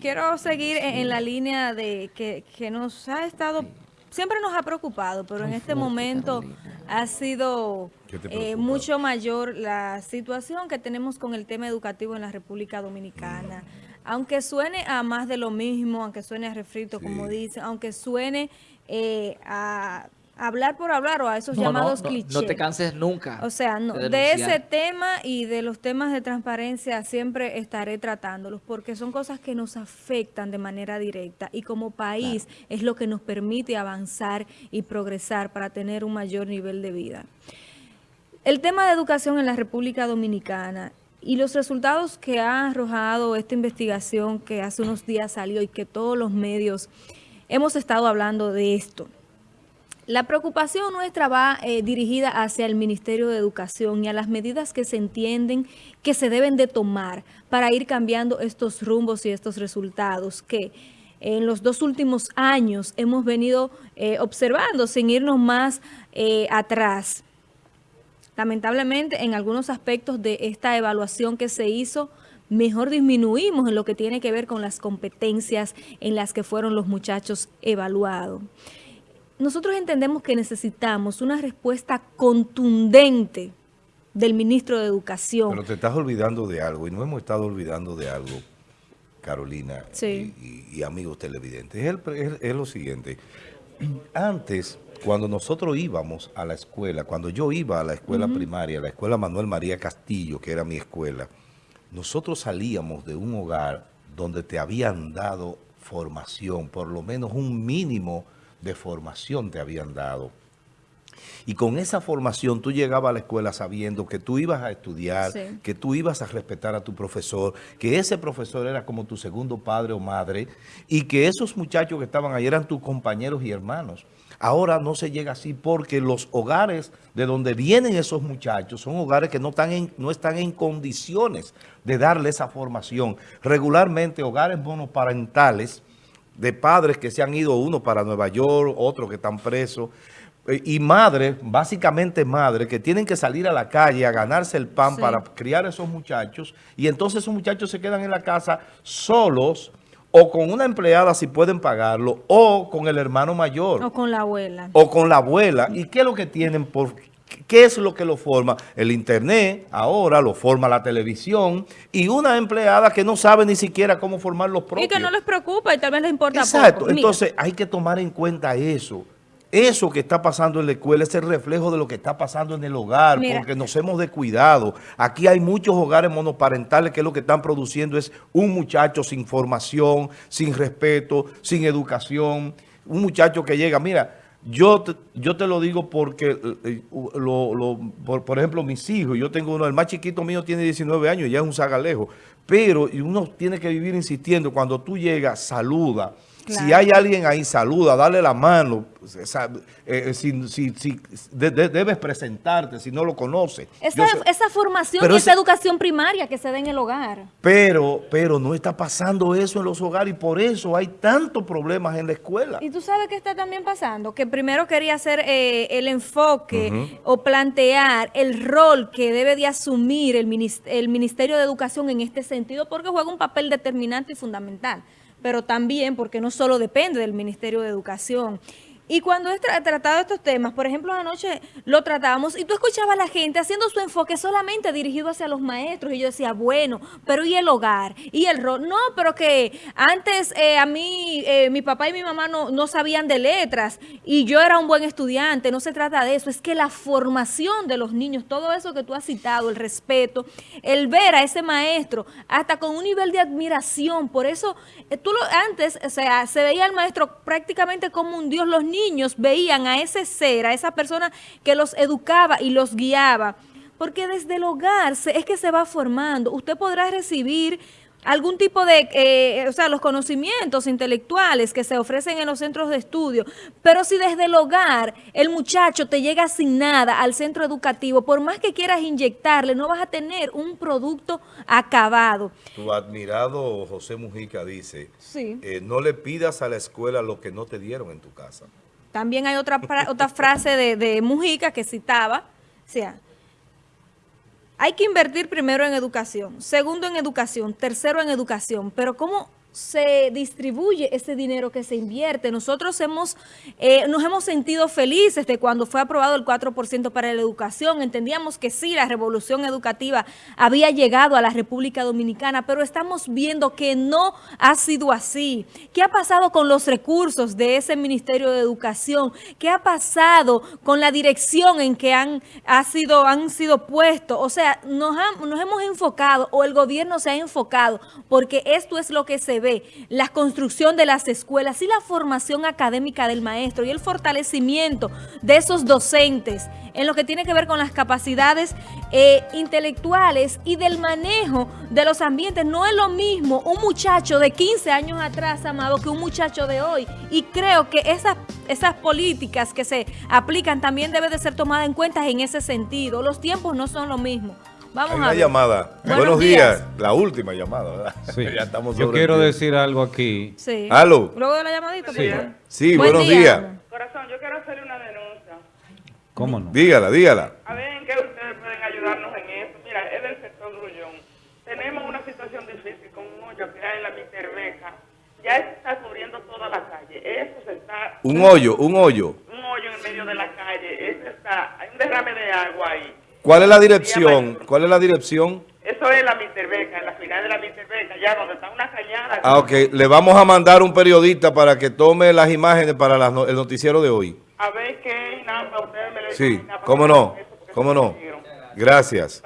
Quiero seguir en, la línea de que, que nos ha estado, siempre nos ha preocupado, pero en este momento ha sido ¿Qué te eh, mucho mayor la situación que tenemos con el tema educativo en la República Dominicana. Aunque suene a más de lo mismo, aunque suene a refrito, como dicen, aunque suene eh, a hablar por hablar o a esos No, llamados no, clichés. No te canses nunca. O sea, no, de ese tema y de los temas de transparencia siempre estaré tratándolos porque son cosas que nos afectan de manera directa y como país es lo que nos permite avanzar y progresar para tener un mayor nivel de vida. El tema de educación en la República Dominicana y los resultados que ha arrojado esta investigación que hace unos días salió y que todos los medios hemos estado hablando de esto. La preocupación nuestra va eh, dirigida hacia el Ministerio de Educación y a las medidas que se entienden que se deben de tomar para ir cambiando estos rumbos y estos resultados que en los dos últimos años hemos venido eh, observando sin irnos más eh, atrás. Lamentablemente, en algunos aspectos de esta evaluación que se hizo, mejor disminuimos en lo que tiene que ver con las competencias en las que fueron los muchachos evaluados. Nosotros entendemos que necesitamos una respuesta contundente del ministro de Educación. Pero te estás olvidando de algo, y no hemos estado olvidando de algo, Carolina Sí. y, y- y amigos televidentes. Es, el- es- es lo siguiente. Antes, cuando nosotros íbamos a la escuela, cuando yo iba a la escuela primaria, a la escuela Manuel María Castillo, que era mi escuela, nosotros salíamos de un hogar donde te habían dado formación, por lo menos un mínimo de formación te habían dado. Y con esa formación tú llegabas a la escuela sabiendo que tú ibas a estudiar, Sí. que tú ibas a respetar a tu profesor, que ese profesor era como tu segundo padre o madre y que esos muchachos que estaban ahí eran tus compañeros y hermanos. Ahora no se llega así porque los hogares de donde vienen esos muchachos son hogares que no están en, no están en condiciones de darle esa formación. Regularmente hogares monoparentales de padres que se han ido, uno para Nueva York, otros que están presos, eh, y madres, básicamente madres, que tienen que salir a la calle a ganarse el pan Sí. para criar a esos muchachos, y entonces esos muchachos se quedan en la casa solos, o con una empleada si pueden pagarlo, o con el hermano mayor O con la abuela. o con la abuela. ¿Y qué es lo que tienen por qué es lo que lo forma? El internet, ahora lo forma la televisión y una empleada que no sabe ni siquiera cómo formar los propios. Y que no les preocupa y tal vez les importa Exacto. poco. Entonces hay que tomar en cuenta eso. Eso que está pasando en la escuela es el reflejo de lo que está pasando en el hogar, Mira. porque nos hemos descuidado. Aquí hay muchos hogares monoparentales que lo que están produciendo es un muchacho sin formación, sin respeto, sin educación. Un muchacho que llega, mira, yo te, yo te lo digo porque, eh, lo- lo- por, por ejemplo, mis hijos, yo tengo uno, el más chiquito mío tiene 19 años, ya es un sagalejo, pero y uno tiene que vivir insistiendo, cuando tú llegas, saluda. Si hay alguien ahí, saluda, dale la mano. O sea, eh, si, si- si- de- de- debes presentarte si no lo conoces. esa, Yo sé- esa formación y esa educación primaria que se da en el hogar. pero, pero no está pasando eso en los hogares y por eso hay tantos problemas en la escuela. Y tú sabes qué está también pasando, que primero quería hacer eh, el enfoque o plantear el rol que debe de asumir el Ministerio de Educación en este sentido, porque juega un papel determinante y fundamental, pero también porque no solo depende del Ministerio de Educación. Y cuando he tra- tratado estos temas, por ejemplo, anoche lo tratábamos y tú escuchabas a la gente haciendo su enfoque solamente dirigido hacia los maestros y yo decía, bueno, pero ¿y el hogar? ¿Y el rol? No, pero que antes eh, a mí, eh, mi papá y mi mamá no, no sabían de letras y yo era un buen estudiante, no se trata de eso, es que la formación de los niños, todo eso que tú has citado, el respeto, el ver a ese maestro hasta con un nivel de admiración, por eso eh, tú lo, antes, o sea, se veía al maestro prácticamente como un dios, los niños veían a ese ser, a esa persona que los educaba y los guiaba, porque desde el hogar se- es que se va formando, usted podrá recibir algún tipo de, eh, o sea, los conocimientos intelectuales que se ofrecen en los centros de estudio, pero si desde el hogar el muchacho te llega sin nada al centro educativo, por más que quieras inyectarle, no vas a tener un producto acabado. Tu admirado José Mujica dice, Sí. eh, no le pidas a la escuela lo que no te dieron en tu casa. También hay otra, otra frase de, de Mujica que citaba, o sea, hay que invertir primero en educación, segundo en educación, tercero en educación, pero ¿cómo se distribuye ese dinero que se invierte. Nosotros hemos, eh, nos hemos sentido felices de cuando fue aprobado el 4% para la educación. Entendíamos que sí, la revolución educativa había llegado a la República Dominicana, pero estamos viendo que no ha sido así. ¿Qué ha pasado con los recursos de ese Ministerio de Educación? ¿Qué ha pasado con la dirección en que han, ha sido, sido puestos? O sea, nos, han- nos hemos enfocado o el gobierno se ha enfocado porque esto es lo que se ve, la construcción de las escuelas y la formación académica del maestro y el fortalecimiento de esos docentes en lo que tiene que ver con las capacidades eh, intelectuales y del manejo de los ambientes. No es lo mismo un muchacho de 15 años atrás, Amado, que un muchacho de hoy. Y creo que esas, esas políticas que se aplican también deben de ser tomadas en cuenta en ese sentido. Los tiempos no son lo mismo. Vamos Hay a una ver. llamada. Buenos Buenos, días. días. La última llamada, ¿verdad? Sí. ya estamos Yo quiero decir algo aquí. Sí. Aló. Luego de la llamadita, Sí. Sí, Buen buenos día. días. Corazón, yo quiero hacerle una denuncia. ¿Cómo no? Dígala, dígala. A ver en qué ustedes pueden ayudarnos en esto. Mira, es del sector Grullón. Tenemos una situación difícil con un hoyo que hay en la Miterbeca. Ya está cubriendo toda la calle. Eso se está... Un hoyo, un hoyo. Un hoyo en medio de la calle. Eso está... Hay un derrame de agua ahí. ¿Cuál es la dirección? ¿Cuál es la dirección? Eso es la Miterbeca, en la final de la Miterbeca, ya donde está una cañada. Ah, ok. Le vamos a mandar un periodista para que tome las imágenes para las no- el noticiero de hoy. A ver qué, nada, ustedes me lo Sí, cómo no, cómo no. Gracias.